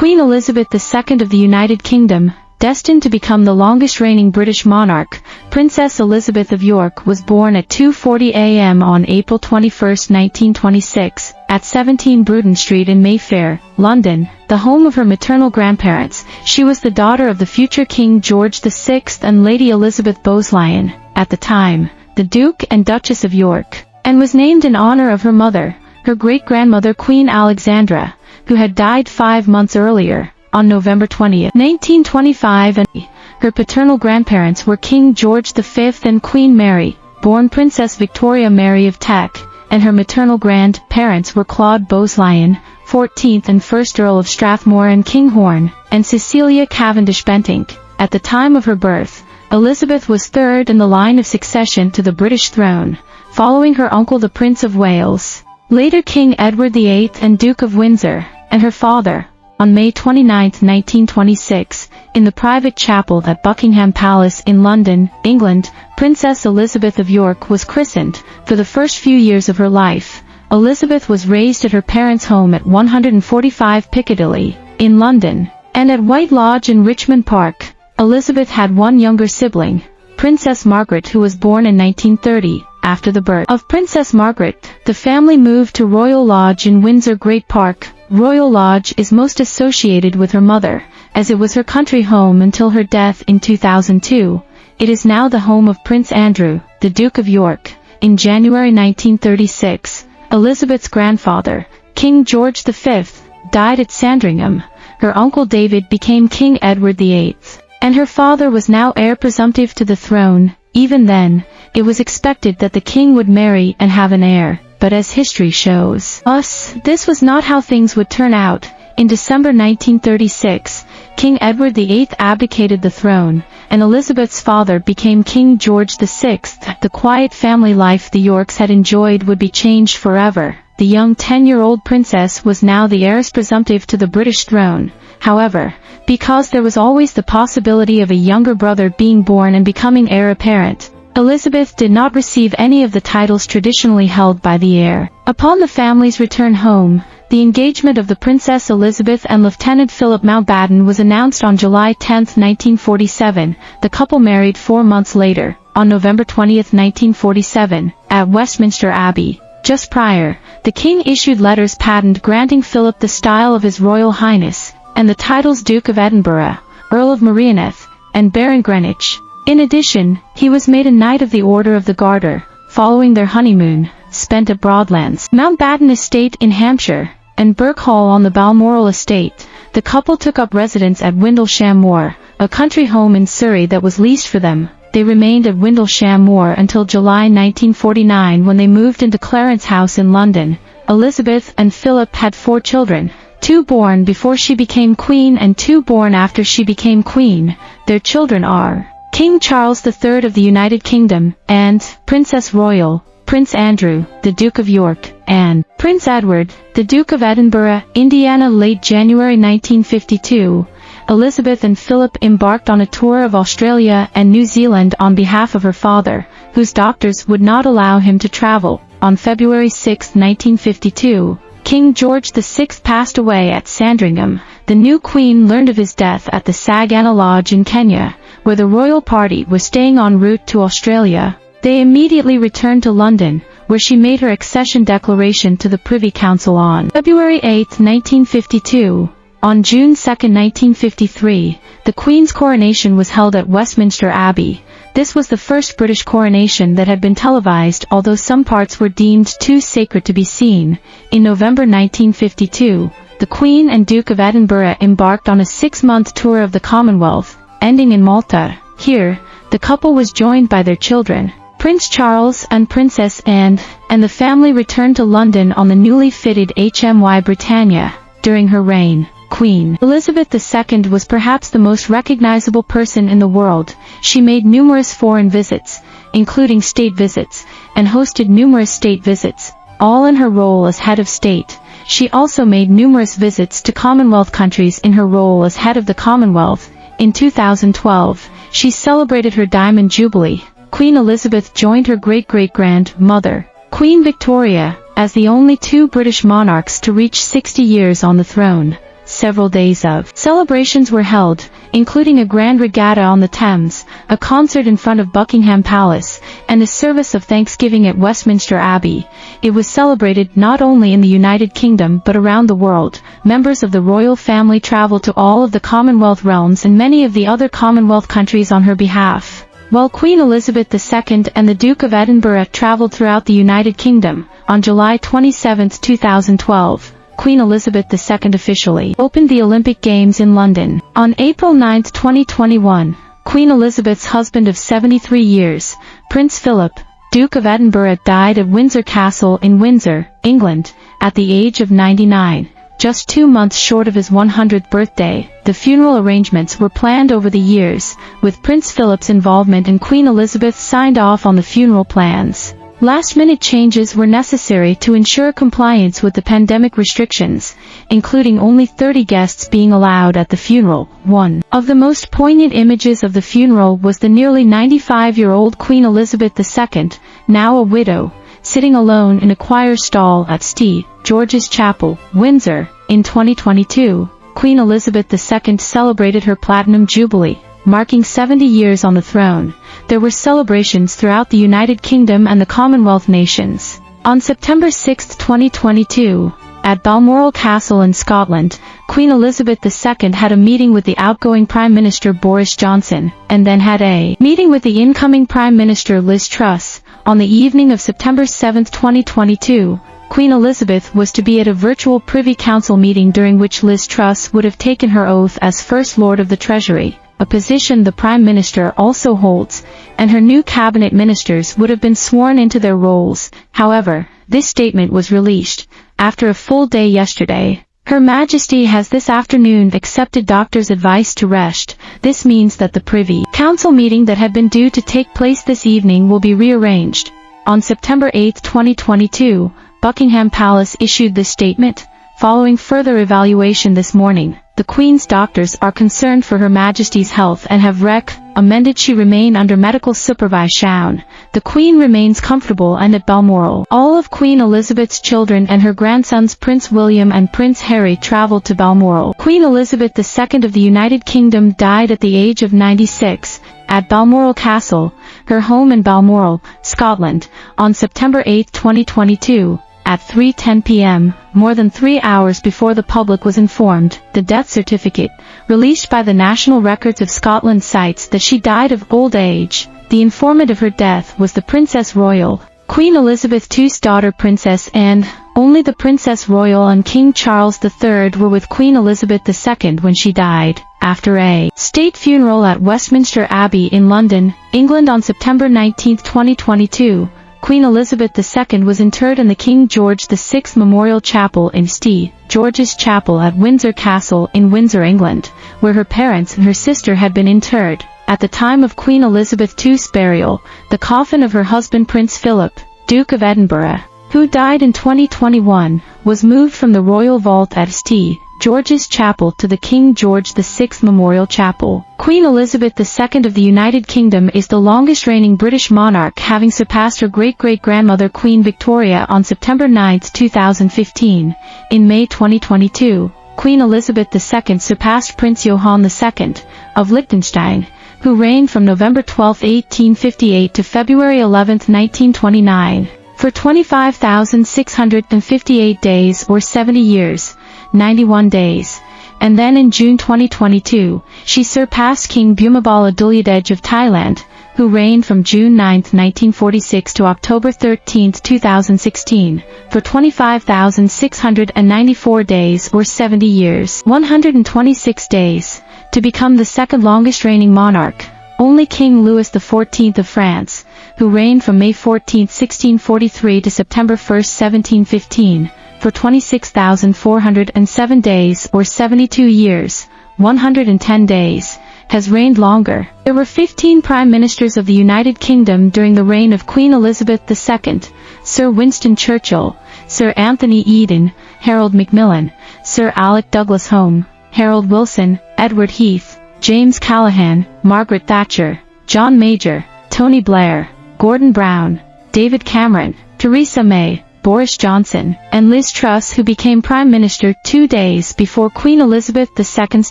Queen Elizabeth II of the United Kingdom, destined to become the longest reigning British monarch, Princess Elizabeth of York was born at 2.40 a.m. on April 21, 1926, at 17 Bruton Street in Mayfair, London, the home of her maternal grandparents. She was the daughter of the future King George VI and Lady Elizabeth Bowes-Lyon, at the time, the Duke and Duchess of York, and was named in honor of her mother, her great-grandmother Queen Alexandra, who had died five months earlier on November 20, 1925 and her paternal grandparents were King George V and Queen Mary, born Princess Victoria Mary of Teck, and her maternal grandparents were Claude Bowes-Lyon, 14th and 1st Earl of Strathmore and Kinghorn, and Cecilia Cavendish Bentinck. At the time of her birth, Elizabeth was third in the line of succession to the British throne, following her uncle the Prince of Wales, later King Edward VIII and Duke of Windsor, and her father, on May 29, 1926, in the private chapel at Buckingham Palace in London, England, Princess Elizabeth of York was christened. For the first few years of her life, Elizabeth was raised at her parents' home at 145 Piccadilly, in London, and at White Lodge in Richmond Park. Elizabeth had one younger sibling, Princess Margaret who was born in 1930. After the birth of Princess Margaret, the family moved to Royal Lodge in Windsor Great Park, Royal Lodge is most associated with her mother, as it was her country home until her death in 2002. It is now the home of Prince Andrew, the Duke of York. In January 1936, Elizabeth's grandfather, King George V, died at Sandringham. Her uncle David became King Edward VIII, and her father was now heir presumptive to the throne. Even then, it was expected that the king would marry and have an heir but as history shows us, this was not how things would turn out. In December 1936, King Edward VIII abdicated the throne, and Elizabeth's father became King George VI. The quiet family life the Yorks had enjoyed would be changed forever. The young 10-year-old princess was now the heiress presumptive to the British throne. However, because there was always the possibility of a younger brother being born and becoming heir apparent, Elizabeth did not receive any of the titles traditionally held by the heir. Upon the family's return home, the engagement of the Princess Elizabeth and Lieutenant Philip Mountbatten was announced on July 10, 1947. The couple married four months later, on November 20, 1947, at Westminster Abbey. Just prior, the king issued letters patent granting Philip the style of His Royal Highness, and the titles Duke of Edinburgh, Earl of Merioneth, and Baron Greenwich. In addition, he was made a Knight of the Order of the Garter, following their honeymoon, spent at Broadlands, Mountbatten Estate in Hampshire, and Birkhall on the Balmoral Estate. The couple took up residence at Windlesham Moor, a country home in Surrey that was leased for them. They remained at Windlesham Moor until July 1949 when they moved into Clarence House in London. Elizabeth and Philip had four children, two born before she became queen and two born after she became queen. Their children are King Charles III of the United Kingdom, and Princess Royal, Prince Andrew, the Duke of York, and Prince Edward, the Duke of Edinburgh, Indiana late January 1952. Elizabeth and Philip embarked on a tour of Australia and New Zealand on behalf of her father, whose doctors would not allow him to travel. On February 6, 1952, King George VI passed away at Sandringham. The new queen learned of his death at the Sagana Lodge in Kenya, where the royal party was staying en route to Australia. They immediately returned to London, where she made her accession declaration to the Privy Council on February 8, 1952. On June 2, 1953, the Queen's coronation was held at Westminster Abbey. This was the first British coronation that had been televised although some parts were deemed too sacred to be seen. In November 1952, the Queen and Duke of Edinburgh embarked on a six-month tour of the Commonwealth, ending in Malta. Here, the couple was joined by their children, Prince Charles and Princess Anne, and the family returned to London on the newly fitted HMY Britannia. During her reign, Queen Elizabeth II was perhaps the most recognizable person in the world. She made numerous foreign visits, including state visits, and hosted numerous state visits, all in her role as head of state. She also made numerous visits to Commonwealth countries in her role as head of the Commonwealth, in 2012, she celebrated her Diamond Jubilee. Queen Elizabeth joined her great-great-grandmother, Queen Victoria, as the only two British monarchs to reach 60 years on the throne. several days of celebrations were held, including a grand regatta on the Thames, a concert in front of Buckingham Palace, and a service of thanksgiving at Westminster Abbey. It was celebrated not only in the United Kingdom but around the world. Members of the royal family traveled to all of the Commonwealth realms and many of the other Commonwealth countries on her behalf. While Queen Elizabeth II and the Duke of Edinburgh traveled throughout the United Kingdom, on July 27, 2012, Queen Elizabeth II officially opened the Olympic Games in London. On April 9, 2021, Queen Elizabeth's husband of 73 years, Prince Philip, Duke of Edinburgh died at Windsor Castle in Windsor, England, at the age of 99. Just two months short of his 100th birthday, the funeral arrangements were planned over the years, with Prince Philip's involvement and Queen Elizabeth signed off on the funeral plans. Last-minute changes were necessary to ensure compliance with the pandemic restrictions, including only 30 guests being allowed at the funeral. One of the most poignant images of the funeral was the nearly 95-year-old Queen Elizabeth II, now a widow, sitting alone in a choir stall at St. George's Chapel, Windsor. In 2022, Queen Elizabeth II celebrated her Platinum Jubilee, marking 70 years on the throne. There were celebrations throughout the United Kingdom and the Commonwealth nations. On September 6, 2022, at Balmoral Castle in Scotland, Queen Elizabeth II had a meeting with the outgoing Prime Minister Boris Johnson, and then had a meeting with the incoming Prime Minister Liz Truss. On the evening of September 7, 2022, Queen Elizabeth was to be at a virtual Privy Council meeting during which Liz Truss would have taken her oath as First Lord of the Treasury, a position the Prime Minister also holds, and her new cabinet ministers would have been sworn into their roles. However, this statement was released after a full day yesterday. Her Majesty has this afternoon accepted doctor's advice to rest. This means that the Privy Council meeting that had been due to take place this evening will be rearranged. On September 8, 2022, Buckingham Palace issued this statement. Following further evaluation this morning, the Queen's doctors are concerned for Her Majesty's health and have rec amended she remain under medical supervision. The Queen remains comfortable and at Balmoral. All of Queen Elizabeth's children and her grandsons Prince William and Prince Harry traveled to Balmoral. Queen Elizabeth II of the United Kingdom died at the age of 96 at Balmoral Castle, her home in Balmoral, Scotland, on September 8, 2022 at 3.10 p.m., more than three hours before the public was informed, the death certificate, released by the National Records of Scotland cites that she died of old age. The informant of her death was the Princess Royal, Queen Elizabeth II's daughter Princess Anne. Only the Princess Royal and King Charles III were with Queen Elizabeth II when she died, after a state funeral at Westminster Abbey in London, England on September 19, 2022. Queen Elizabeth II was interred in the King George VI Memorial Chapel in St. George's Chapel at Windsor Castle in Windsor, England, where her parents and her sister had been interred. At the time of Queen Elizabeth II's burial, the coffin of her husband Prince Philip, Duke of Edinburgh, who died in 2021, was moved from the royal vault at St. George's Chapel to the King George VI Memorial Chapel. Queen Elizabeth II of the United Kingdom is the longest reigning British monarch having surpassed her great-great-grandmother Queen Victoria on September 9, 2015. In May 2022, Queen Elizabeth II surpassed Prince Johann II of Liechtenstein, who reigned from November 12, 1858 to February 11, 1929, for 25,658 days or 70 years. 91 days. And then in June 2022, she surpassed King Bhumibol Adulyadej of Thailand, who reigned from June 9, 1946 to October 13, 2016, for 25,694 days or 70 years, 126 days, to become the second longest reigning monarch. Only King Louis XIV of France, who reigned from May 14, 1643 to September 1, 1715, for 26,407 days or 72 years, 110 days, has reigned longer. There were 15 Prime Ministers of the United Kingdom during the reign of Queen Elizabeth II, Sir Winston Churchill, Sir Anthony Eden, Harold Macmillan, Sir Alec Douglas Home, Harold Wilson, Edward Heath, James Callaghan, Margaret Thatcher, John Major, Tony Blair, Gordon Brown, David Cameron, Theresa May, Boris Johnson, and Liz Truss who became Prime Minister two days before Queen Elizabeth II's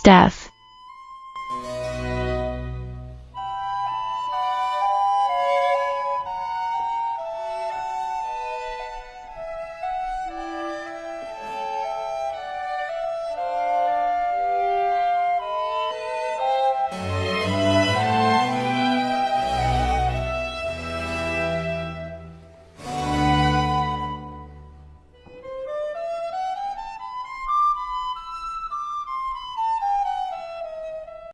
death.